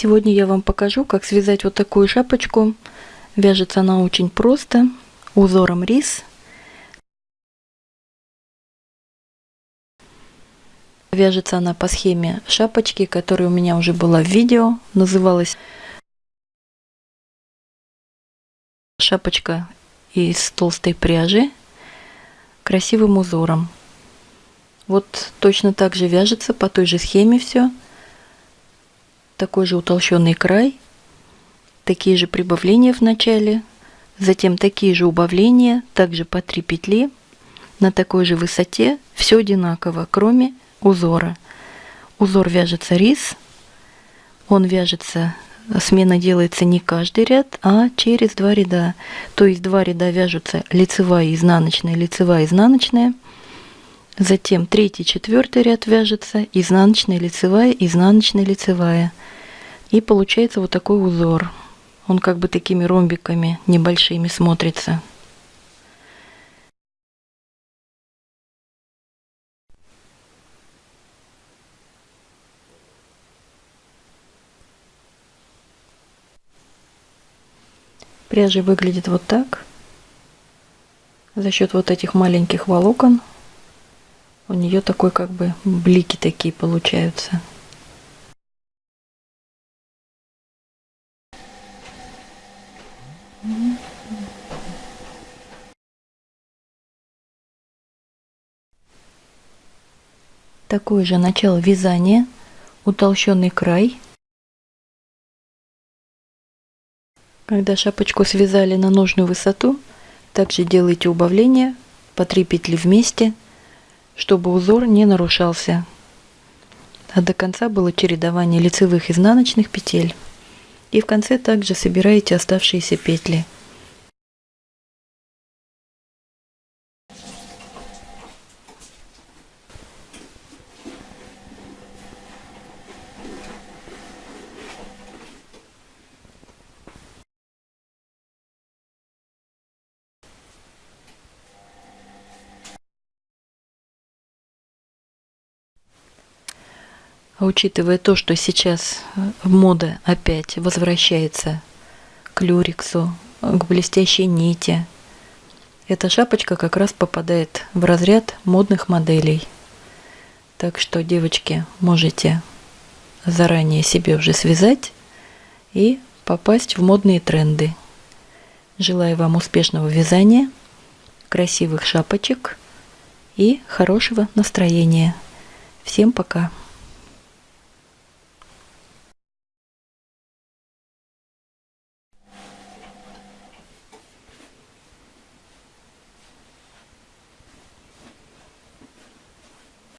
Сегодня я вам покажу, как связать вот такую шапочку. Вяжется она очень просто, узором рис. Вяжется она по схеме шапочки, которая у меня уже была в видео. Называлась шапочка из толстой пряжи красивым узором. Вот точно так же вяжется по той же схеме все такой же утолщенный край, такие же прибавления в начале, затем такие же убавления, также по 3 петли на такой же высоте, все одинаково, кроме узора. Узор вяжется рис, он вяжется, смена делается не каждый ряд, а через два ряда. То есть два ряда вяжутся лицевая изнаночная, лицевая изнаночная. Затем третий, четвертый ряд вяжется изнаночная, лицевая, изнаночная, лицевая. И получается вот такой узор. Он как бы такими ромбиками небольшими смотрится. Пряжа выглядит вот так. За счет вот этих маленьких волокон у нее такой как бы блики такие получаются. Такое же начало вязания, утолщенный край. Когда шапочку связали на нужную высоту, также делайте убавление по 3 петли вместе, чтобы узор не нарушался. А до конца было чередование лицевых и изнаночных петель. И в конце также собираете оставшиеся петли. А учитывая то, что сейчас э, мода опять возвращается к люриксу, к блестящей нити, эта шапочка как раз попадает в разряд модных моделей. Так что, девочки, можете заранее себе уже связать и попасть в модные тренды. Желаю вам успешного вязания, красивых шапочек и хорошего настроения. Всем пока!